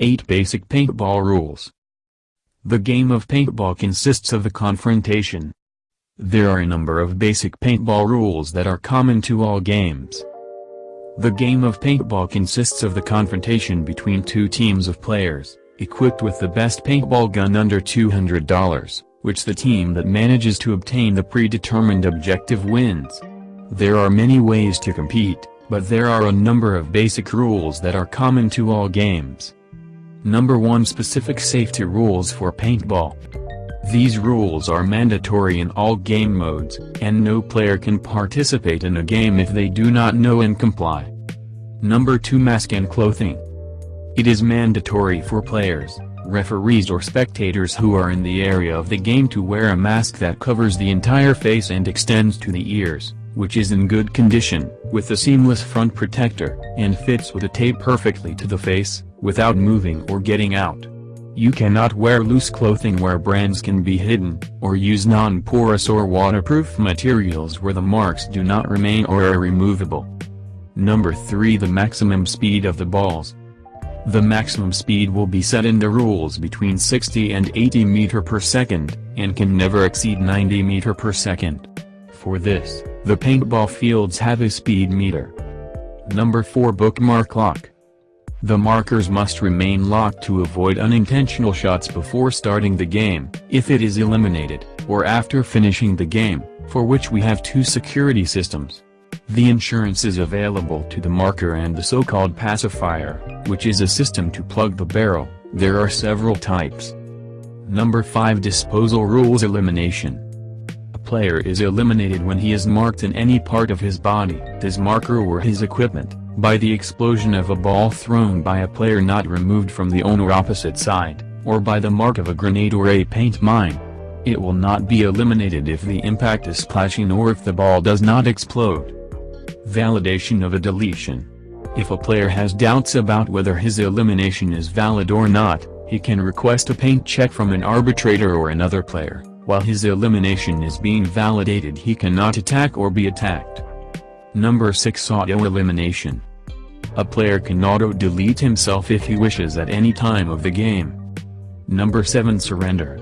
8 Basic Paintball Rules The game of paintball consists of the confrontation. There are a number of basic paintball rules that are common to all games. The game of paintball consists of the confrontation between two teams of players, equipped with the best paintball gun under $200, which the team that manages to obtain the predetermined objective wins. There are many ways to compete, but there are a number of basic rules that are common to all games. Number 1 Specific safety rules for paintball. These rules are mandatory in all game modes, and no player can participate in a game if they do not know and comply. Number 2 Mask and Clothing. It is mandatory for players, referees or spectators who are in the area of the game to wear a mask that covers the entire face and extends to the ears, which is in good condition, with a seamless front protector, and fits with a tape perfectly to the face, without moving or getting out. You cannot wear loose clothing where brands can be hidden, or use non-porous or waterproof materials where the marks do not remain or are removable. Number 3 The maximum speed of the balls. The maximum speed will be set in the rules between 60 and 80 meter per second, and can never exceed 90 meter per second. For this, the paintball fields have a speed meter. Number 4 Bookmark Lock. The markers must remain locked to avoid unintentional shots before starting the game, if it is eliminated, or after finishing the game, for which we have two security systems. The insurance is available to the marker and the so-called pacifier, which is a system to plug the barrel, there are several types. Number 5 Disposal Rules Elimination player is eliminated when he is marked in any part of his body, his marker or his equipment, by the explosion of a ball thrown by a player not removed from the owner opposite side, or by the mark of a grenade or a paint mine. It will not be eliminated if the impact is splashing or if the ball does not explode. Validation of a deletion. If a player has doubts about whether his elimination is valid or not, he can request a paint check from an arbitrator or another player. While his elimination is being validated he cannot attack or be attacked. Number 6 Auto Elimination a player can auto-delete himself if he wishes at any time of the game. Number 7 Surrender.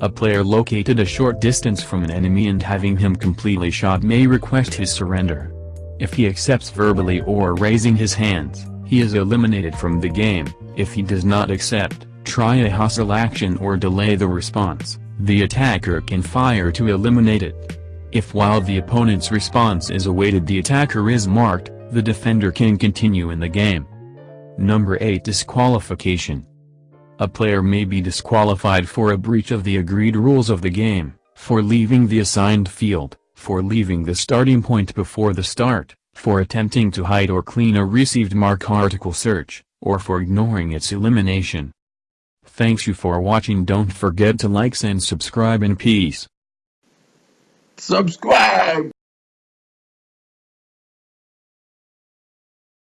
A player located a short distance from an enemy and having him completely shot may request his surrender. If he accepts verbally or raising his hands, he is eliminated from the game, if he does not accept, try a hostile action or delay the response, the attacker can fire to eliminate it. If while the opponent's response is awaited the attacker is marked, the defender can continue in the game. Number 8 Disqualification A player may be disqualified for a breach of the agreed rules of the game, for leaving the assigned field, for leaving the starting point before the start, for attempting to hide or clean a received mark article search, or for ignoring its elimination. Thanks you for watching don't forget to likes and subscribe in peace. Subscribe!